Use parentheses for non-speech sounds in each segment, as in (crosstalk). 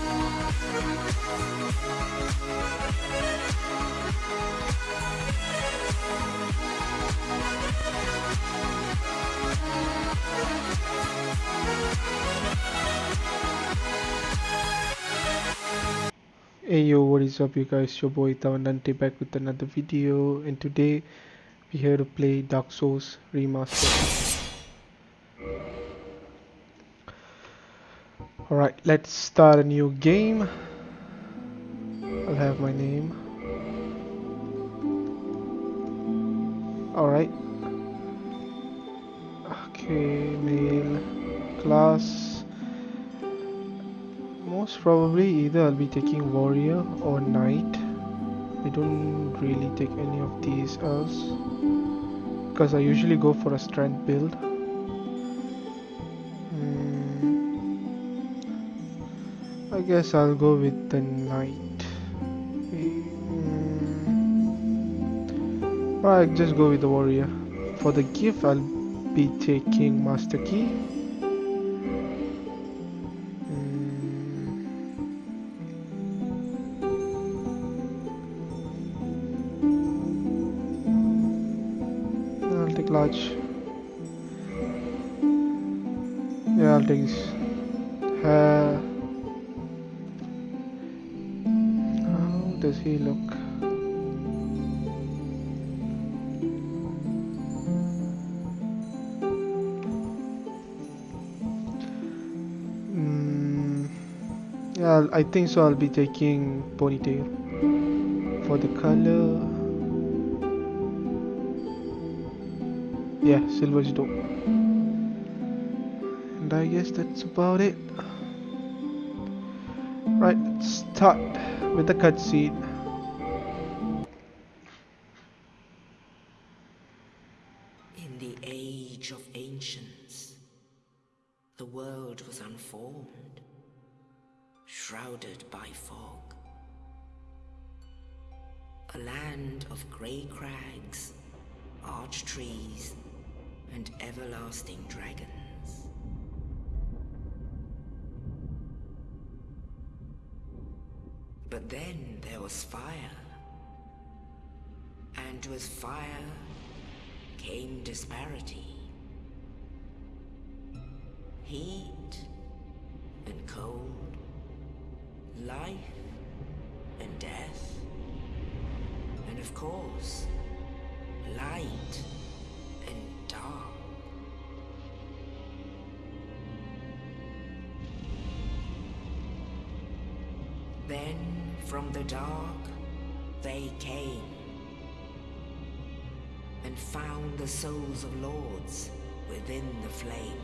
Hey yo, what is up you guys? Your boy Tavandante back with another video and today we're here to play Dark Souls Remastered. Alright, let's start a new game. I'll have my name. Alright. Okay, male class most probably either I'll be taking warrior or knight I don't really take any of these else because I usually go for a strength build guess I'll go with the knight. Mm, I'll just go with the warrior. For the gift I'll be taking master key he look. Mm, yeah I think so I'll be taking ponytail for the color. Yeah silver is dope. And I guess that's about it. Right start with the cutscene And with fire came disparity. Heat and cold, life and death, and of course, light and dark. Then from the dark they came and found the souls of lords within the flame.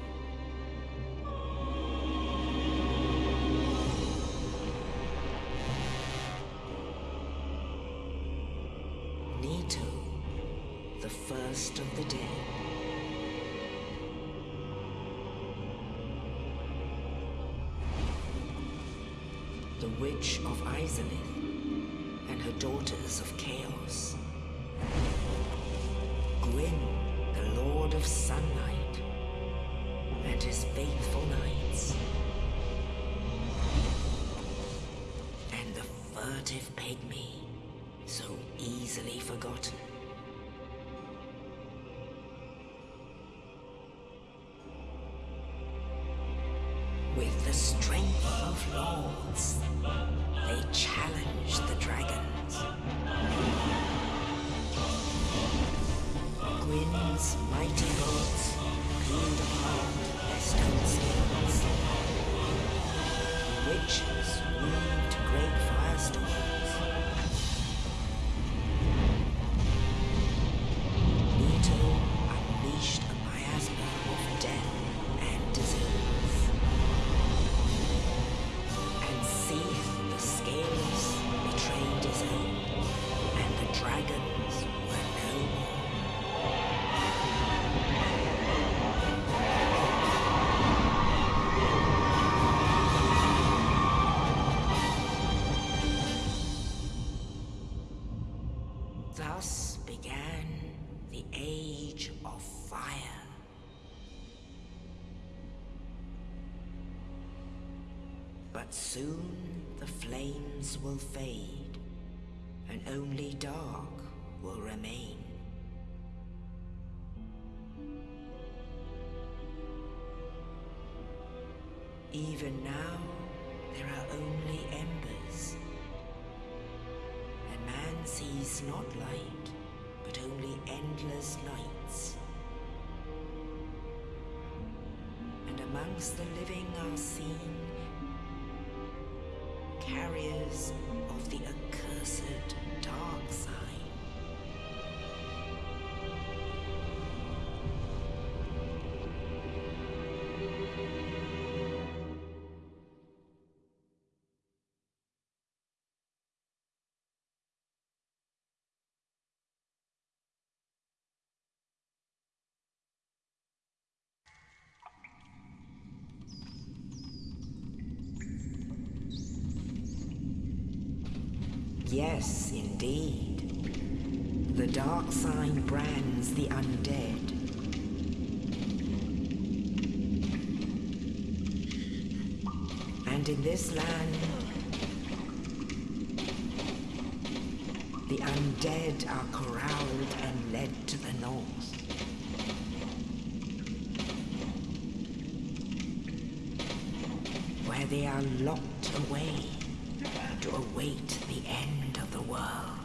Nito, the first of the dead. the Witch of Izalith and her daughters of Chaos. Forgotten. With the strength of lords, they challenge the dragons. Gwyn's mighty bolts peeled But soon the flames will fade, and only dark will remain. Even now, there are only embers. And man sees not light, but only endless nights. And amongst the living are seen carriers of the accursed dark sign. Yes, indeed. The dark sign brands the undead. And in this land, the undead are corralled and led to the north. Where they are locked away to await the end of the world.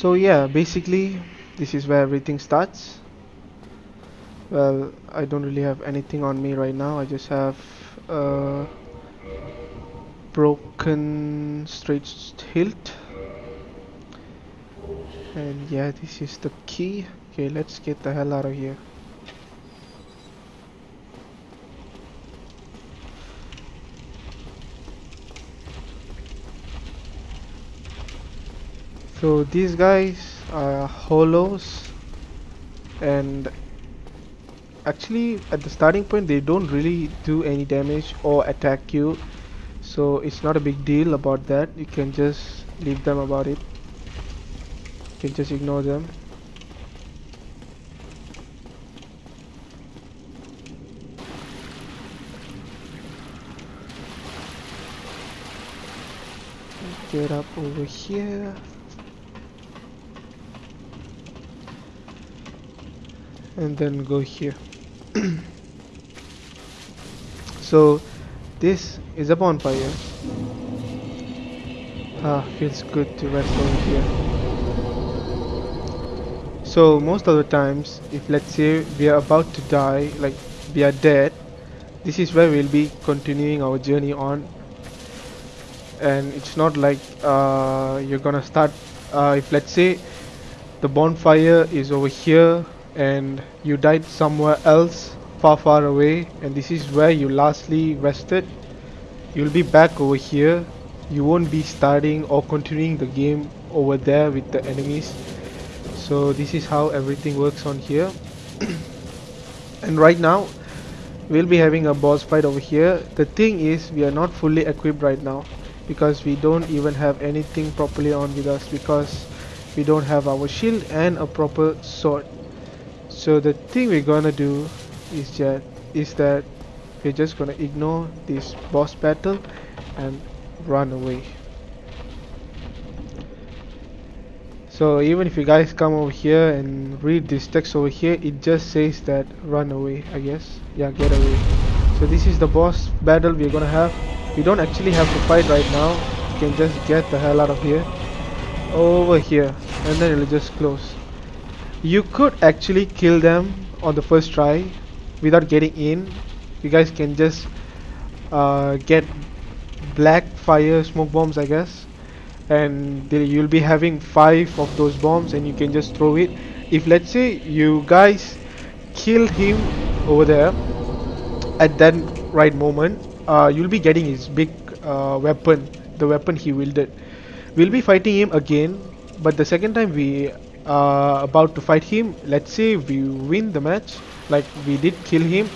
So yeah, basically this is where everything starts. Well, I don't really have anything on me right now. I just have a broken straight hilt. And yeah, this is the key. Okay, let's get the hell out of here. So these guys are hollows and actually at the starting point they don't really do any damage or attack you. So it's not a big deal about that. You can just leave them about it. You can just ignore them. Get up over here and then go here. (clears throat) So this is a bonfire. Ah feels good to rest over here. So most of the times if let's say we are about to die like we are dead this is where we'll be continuing our journey on. And it's not like uh, you're gonna start uh, if let's say the bonfire is over here and you died somewhere else far far away and this is where you lastly rested. You'll be back over here. You won't be starting or continuing the game over there with the enemies. So this is how everything works on here. (coughs) And right now we'll be having a boss fight over here. The thing is we are not fully equipped right now because we don't even have anything properly on with us because we don't have our shield and a proper sword so the thing we're gonna do is that is that we're just gonna ignore this boss battle and run away. So even if you guys come over here and read this text over here it just says that run away I guess. Yeah get away. So this is the boss battle we're gonna have. We don't actually have to fight right now. You can just get the hell out of here. Over here. And then it'll just close You could actually kill them on the first try without getting in. You guys can just uh, get black fire smoke bombs I guess. And they, you'll be having five of those bombs and you can just throw it. If let's say you guys kill him over there at that right moment uh, you'll be getting his big uh, weapon the weapon he wielded. We'll be fighting him again but the second time we are about to fight him. Let's say we win the match like we did kill him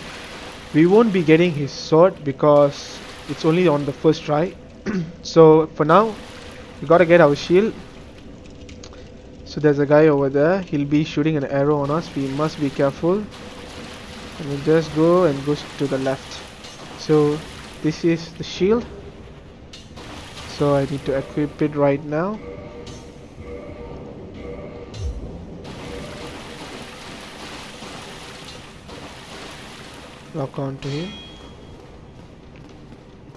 we won't be getting his sword because it's only on the first try. (clears throat) So for now we gotta get our shield. So there's a guy over there. He'll be shooting an arrow on us. We must be careful. And we just go and go to the left. So this is the shield. So I need to equip it right now lock on to him.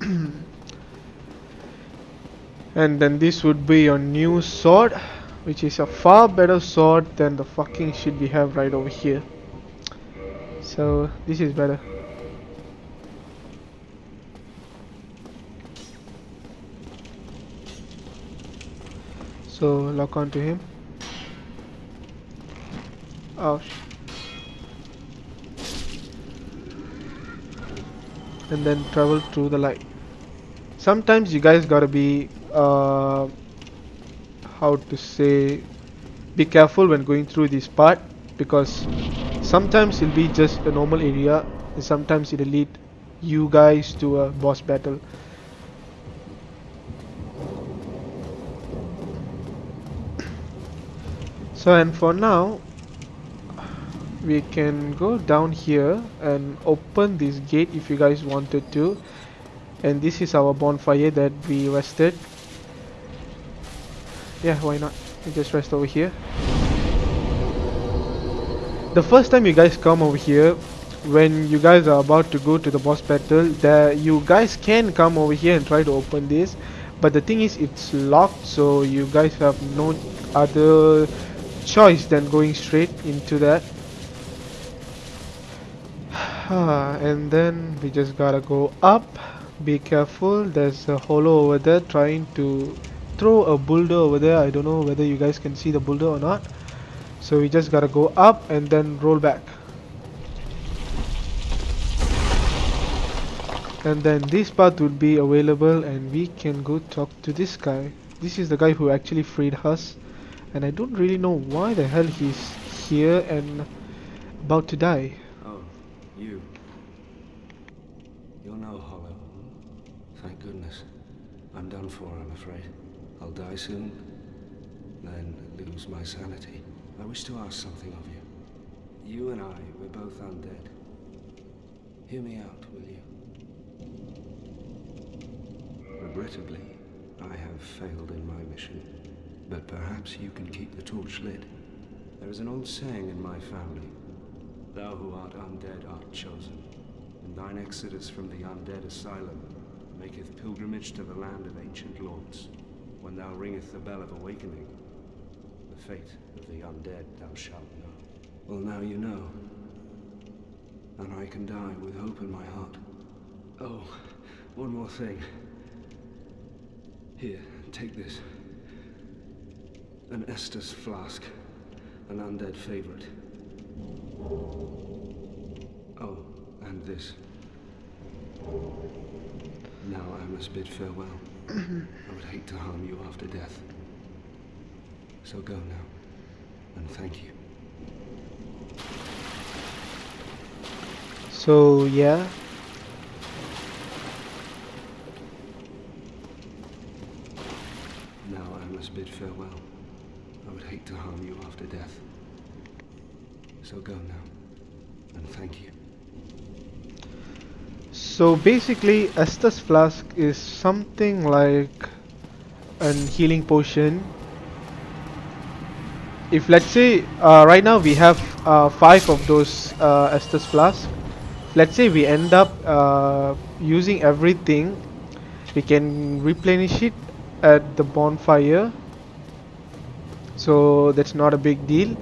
(clears throat) And then this would be your new sword which is a far better sword than the fucking shit we have right over here. So this is better. So lock on to him. Oh and then travel through the light. Sometimes you guys gotta be uh, how to say be careful when going through this part because sometimes it'll be just a normal area and sometimes it'll lead you guys to a boss battle. So and for now we can go down here and open this gate if you guys wanted to. And this is our bonfire that we rested. Yeah why not? We just rest over here. The first time you guys come over here when you guys are about to go to the boss battle there you guys can come over here and try to open this. But the thing is it's locked so you guys have no other choice than going straight into that and then we just gotta go up. Be careful there's a hollow over there trying to throw a boulder over there. I don't know whether you guys can see the boulder or not. So we just gotta go up and then roll back. And then this path would be available and we can go talk to this guy. This is the guy who actually freed us. And I don't really know why the hell he's here and about to die you. You're no hollow. Thank goodness. I'm done for, I'm afraid. I'll die soon, then lose my sanity. I wish to ask something of you. You and I, we're both undead. Hear me out, will you? Regrettably, I have failed in my mission, but perhaps you can keep the torch lit. There is an old saying in my family. Thou who art undead art chosen, and thine exodus from the undead asylum maketh pilgrimage to the land of ancient lords. When thou ringeth the bell of awakening, the fate of the undead thou shalt know. Well, now you know. And I can die with hope in my heart. Oh, one more thing. Here, take this. An Estus flask. An undead favorite. Oh, and this. Now I must bid farewell. Mm-hmm. I would hate to harm you after death. So go now, and thank you. so yeah Now I must bid farewell. I would hate to harm you after death. So go now, and thank you. So basically, Estus Flask is something like an healing potion. If let's say uh, right now we have uh, five of those uh, Estus Flask, let's say we end up uh, using everything, we can replenish it at the bonfire. So that's not a big deal.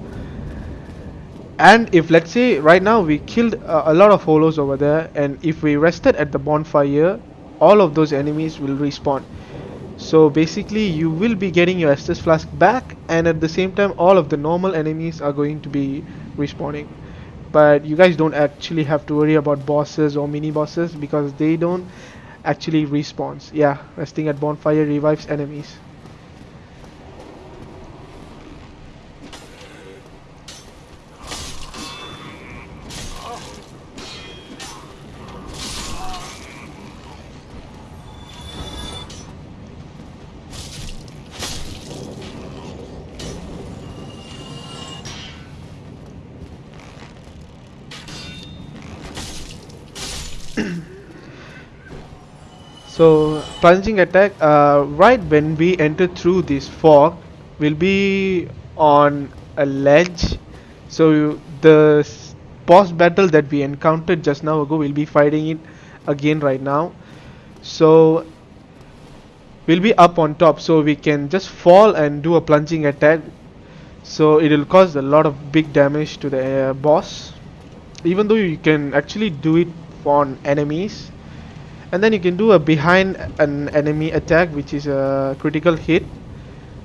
And if let's say right now we killed uh, a lot of hollows over there and if we rested at the bonfire all of those enemies will respawn. So basically you will be getting your Estus flask back and at the same time all of the normal enemies are going to be respawning. But you guys don't actually have to worry about bosses or mini bosses because they don't actually respawns yeah resting at bonfire revives enemies So plunging attack, uh, right when we enter through this fog, will be on a ledge. So the boss battle that we encountered just now ago, we'll be fighting it again right now. So we'll be up on top, so we can just fall and do a plunging attack. So it will cause a lot of big damage to the uh, boss. Even though you can actually do it on enemies and then you can do a behind an enemy attack which is a critical hit.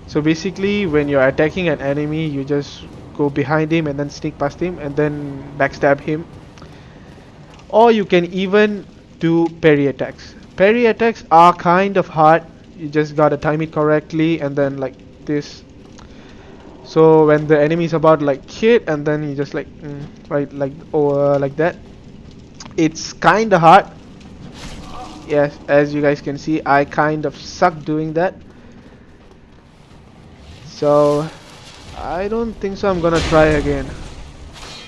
So basically when you're attacking an enemy you just go behind him and then sneak past him and then backstab him. Or you can even do parry attacks. Parry attacks are kind of hard. You just gotta time it correctly and then like this. So when the enemy is about like hit and then you just like mm, right like or like that it's kind of hard yes as you guys can see I kind of suck doing that. So I don't think so. I'm gonna try again.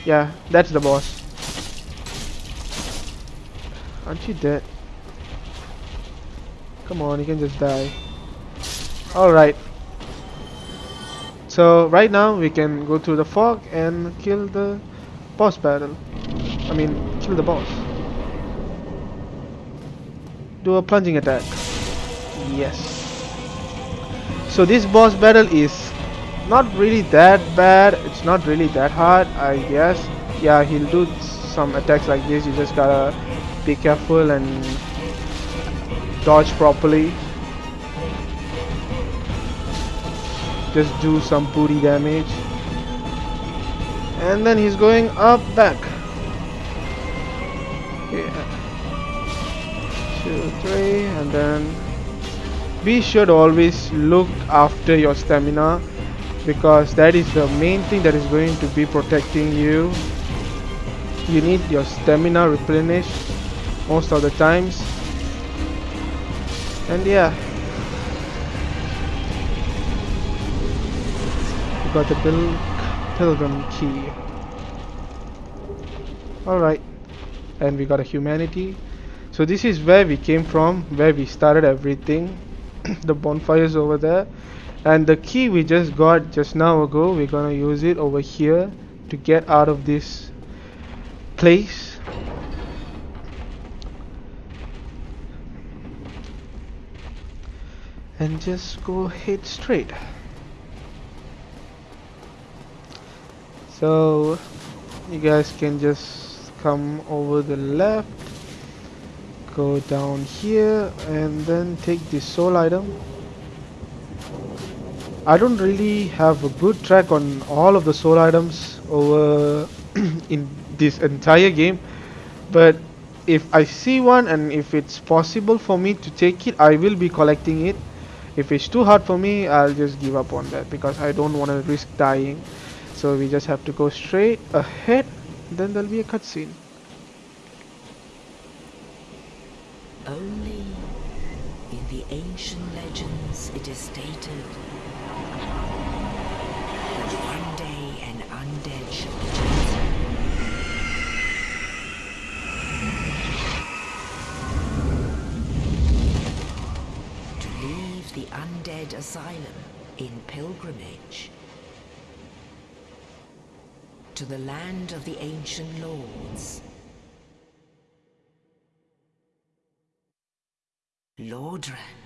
Yeah that's the boss. Aren't you dead? Come on you can just die. Alright. So right now we can go through the fog and kill the boss battle. I mean kill the boss do a plunging attack. Yes. So this boss battle is not really that bad. It's not really that hard, I guess. Yeah, he'll do some attacks like this. You just gotta be careful and dodge properly. Just do some booty damage. And then he's going up back. Yeah two three and then be to always look after your stamina because that is the main thing that is going to be protecting you. You need your stamina replenished most of the times. And yeah. You got the Pil pilgrim key. Alright. And we got a humanity so this is where we came from where we started everything. (coughs) The bonfires over there. And the key we just got just now ago we're gonna use it over here to get out of this place. And just go head straight. So you guys can just come over the left go down here and then take the soul item. I don't really have a good track on all of the soul items over (clears throat) in this entire game but if I see one and if it's possible for me to take it I will be collecting it. If it's too hard for me I'll just give up on that because I don't want to risk dying. So we just have to go straight ahead then there'll be a cutscene Only in the ancient legends it is stated that one day an undead shall be chosen. To leave the undead asylum in pilgrimage to the land of the ancient lords. Lordran.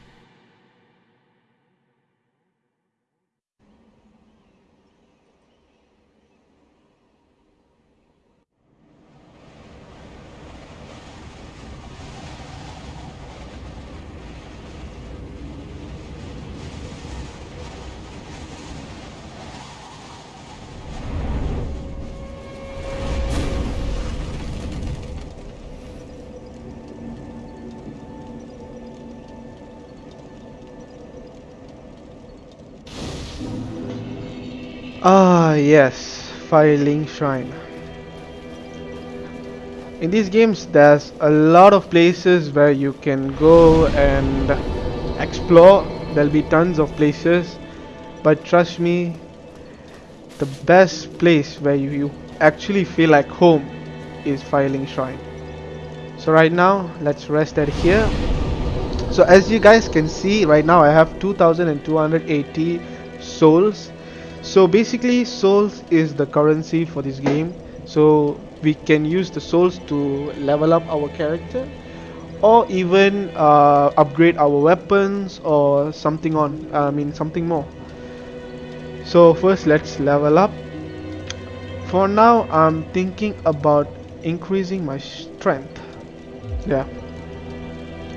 Yes, Firelink Shrine. In these games, there's a lot of places where you can go and explore. There'll be tons of places, but trust me, the best place where you, you actually feel like home is Firelink Shrine. So right now, let's rest at here. So as you guys can see, right now I have 2280 souls. So basically, souls is the currency for this game. So we can use the souls to level up our character or even uh, upgrade our weapons or something on I mean something more. So first let's level up. For now I'm thinking about increasing my strength. Yeah.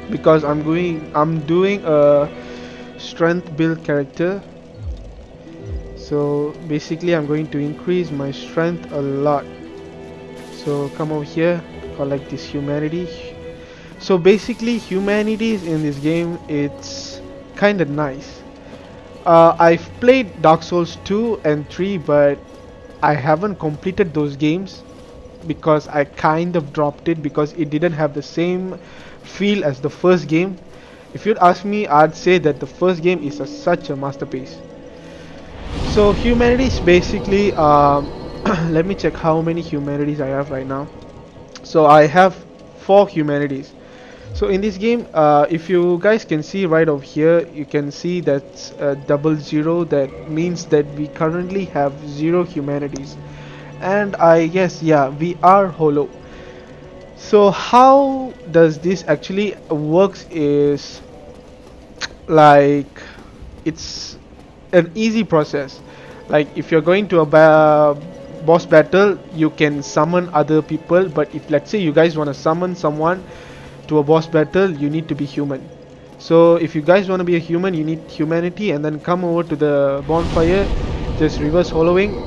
Because I'm going I'm doing a strength build character so basically I'm going to increase my strength a lot. So come over here collect this humanity. So basically humanities in this game it's kind of nice. Uh, I've played Dark Souls 2 and 3 but I haven't completed those games because I kind of dropped it because it didn't have the same feel as the first game. If you'd ask me I'd say that the first game is a, such a masterpiece so humanities basically um, (clears throat) let me check how many humanities I have right now. So I have four humanities. So in this game uh, if you guys can see right over here you can see that uh, double zero that means that we currently have zero humanities. And I guess yeah we are hollow. So how does this actually works is like it's an easy process like if you're going to a ba boss battle you can summon other people but if let's say you guys want to summon someone to a boss battle you need to be human. So if you guys want to be a human you need humanity and then come over to the bonfire just reverse hollowing.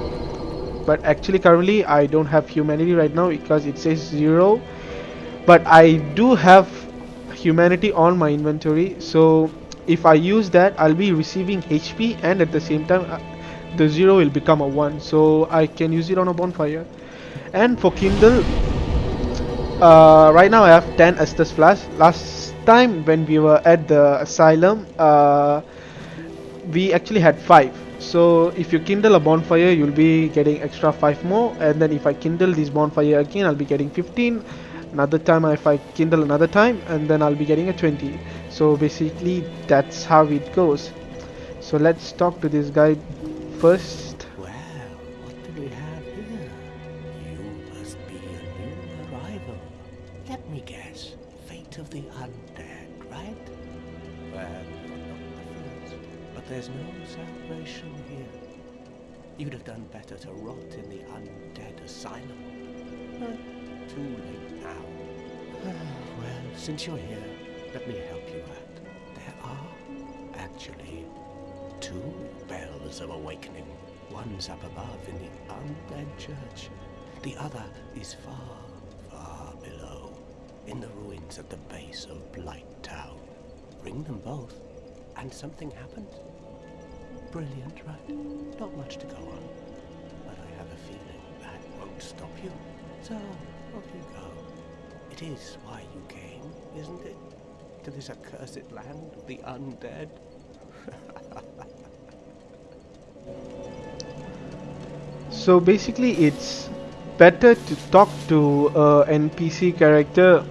But actually currently I don't have humanity right now because it says zero. But I do have humanity on my inventory. So if I use that I'll be receiving HP and at the same time uh, the 0 will become a 1 so I can use it on a bonfire. And for Kindle uh, right now I have 10 Estus Flask. Last time when we were at the asylum uh, we actually had 5 so if you kindle a bonfire you'll be getting extra 5 more. And then if I kindle this bonfire again I'll be getting 15 another time if I kindle another time and then I'll be getting a 20 so basically that's how it goes. So let's talk to this guy first Well, what do we have here? You must be a new arrival. Let me guess. Fate of the undead, right? Well, not the first. But there's no salvation here. You'd have done better to rot in the undead asylum. But too late now. (sighs) well, since you're here, let me help you out. There are, actually, two bells of awakening. One's up above in the undead church. The other is far, far below, in the ruins at the base of Blight Town. Ring them both, and something happens. Brilliant, right? Not much to go on, but I have a feeling that won't stop you. So, off you go. It is why you came, isn't it? To this accursed land of the undead? So basically it's better to talk to a NPC character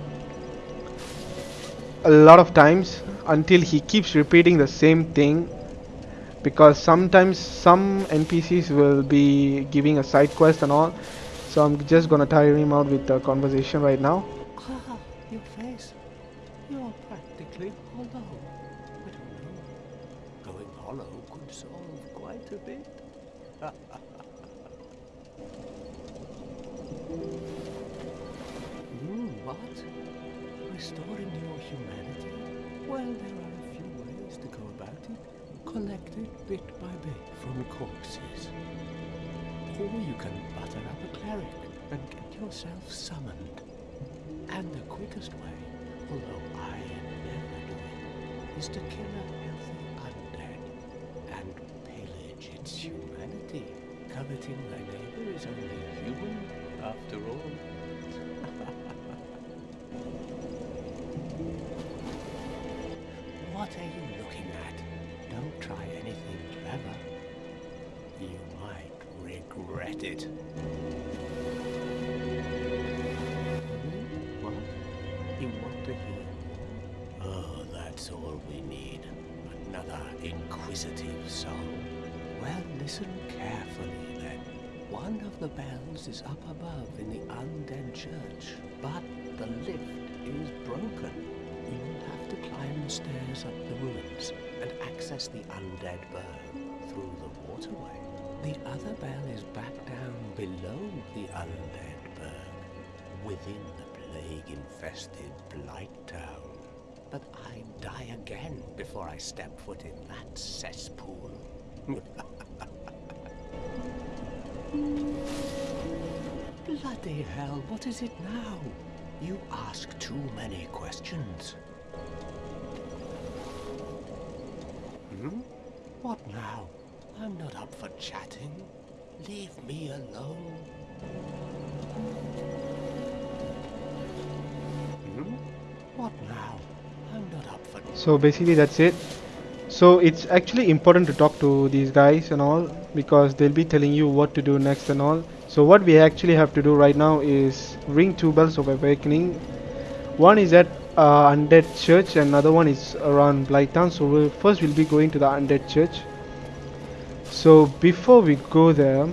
a lot of times until he keeps repeating the same thing because sometimes some NPCs will be giving a side quest and all so I'm just gonna tire him out with the conversation right now Ah, your face. You're practically hollow. I don't know. Going hollow could solve quite a bit. (laughs) What? Restoring your humanity? Well, there are a few ways to go about it. Collect it bit by bit from corpses. Or you can butter up a cleric and get yourself summoned. And the quickest way, although I never do it, is to kill a healthy undead and pillage its humanity. Coveting thy neighbor is only human, after all. (laughs) what are you looking at? Don't try anything clever. You might regret it. Hmm? What? You want to hear? Oh, that's all we need. Another inquisitive soul. Well, listen carefully then. One of the bells is up above in the undead church, but the lift is broken. You'll have to climb the stairs up the ruins and access the undead burg through the waterway. The other bell is back down below the undead burg, within the plague-infested Blight Town. But I'd die again before I step foot in that cesspool. (laughs) Bloody hell, what is it now? You ask too many questions. Hmm? What now? I'm not up for chatting. Leave me alone. Hmm? What now? I'm not up for so basically that's it so it's actually important to talk to these guys and all because they'll be telling you what to do next and all. So what we actually have to do right now is ring two bells of awakening. One is at uh, undead church another one is around Blighttown so we'll, first we'll be going to the undead church. So before we go there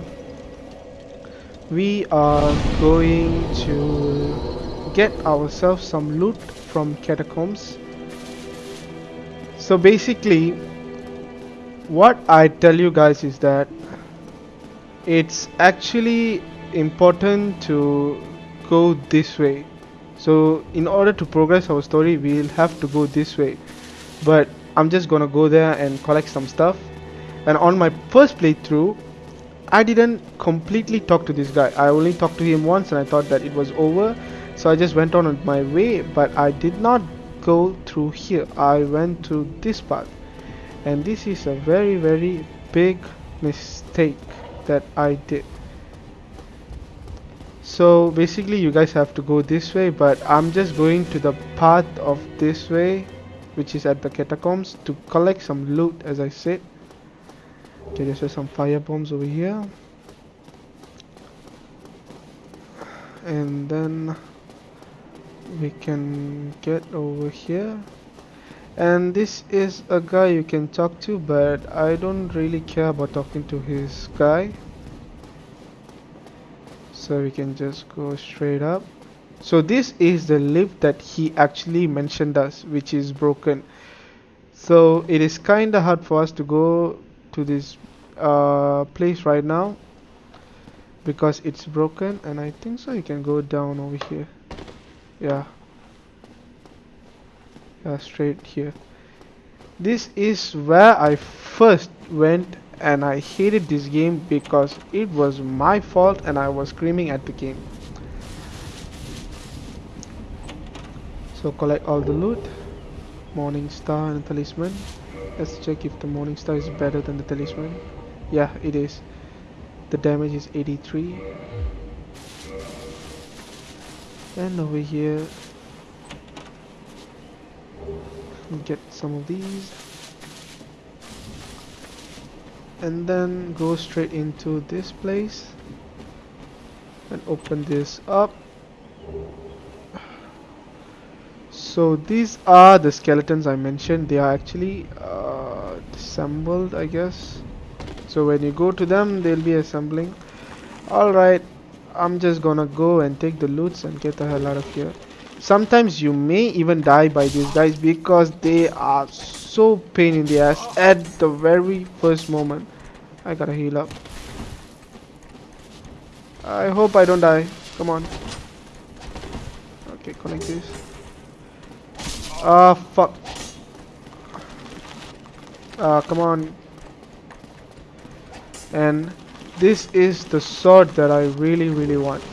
we are going to get ourselves some loot from catacombs so basically what I tell you guys is that it's actually important to go this way. So in order to progress our story we'll have to go this way. But I'm just gonna go there and collect some stuff. And on my first playthrough I didn't completely talk to this guy. I only talked to him once and I thought that it was over. So I just went on my way but I did not go through here. I went to this path and this is a very very big mistake that I did. So basically you guys have to go this way but I'm just going to the path of this way which is at the catacombs to collect some loot as I said. Okay there's some fire bombs over here. And then we can get over here. And this is a guy you can talk to but I don't really care about talking to his guy. So we can just go straight up. So this is the lift that he actually mentioned us which is broken. So it is kinda hard for us to go to this uh, place right now because it's broken and I think so you can go down over here yeah. Yeah straight here. This is where I first went and I hated this game because it was my fault and I was screaming at the game. So collect all the loot. Morning star and talisman. Let's check if the morning star is better than the talisman. Yeah it is. The damage is 83 and over here get some of these. And then go straight into this place and open this up. So these are the skeletons I mentioned. They are actually uh, assembled I guess. So when you go to them they'll be assembling. Alright I'm just gonna go and take the loots and get the hell out of here. Sometimes you may even die by these guys because they are so pain in the ass at the very first moment. I gotta heal up. I hope I don't die. Come on. Okay connect this. Ah uh, fuck. Ah uh, come on. And this is the sword that I really really want.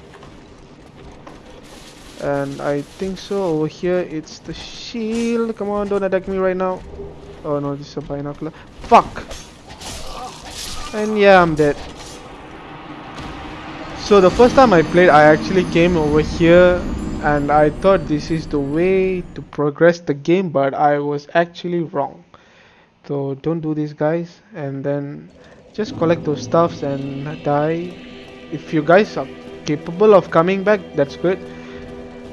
And I think so over here it's the shield. Come on don't attack me right now. Oh no this is a binocular. Fuck! And yeah I'm dead. So the first time I played, I actually came over here and I thought this is the way to progress the game, but I was actually wrong. So don't do this, guys. And then just collect those stuffs and die. If you guys are capable of coming back, that's good.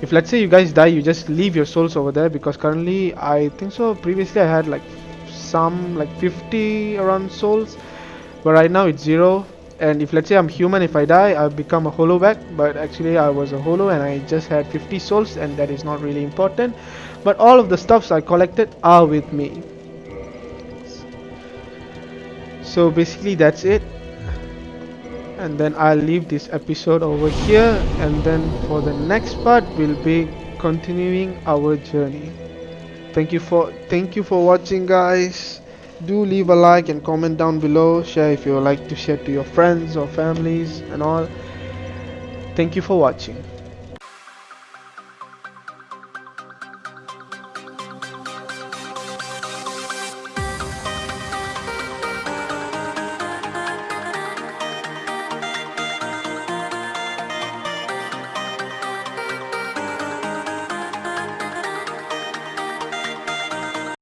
If let's say you guys die, you just leave your souls over there because currently I think so. Previously I had like some like 50 around souls, but right now it's zero and if let's say I'm human if I die I become a hollow back but actually I was a hollow and I just had 50 souls and that is not really important but all of the stuffs I collected are with me so basically that's it. And then I'll leave this episode over here. And then for the next part we'll be continuing our journey. Thank you for thank you for watching guys. Do leave a like and comment down below. Share if you like to share to your friends or families and all. Thank you for watching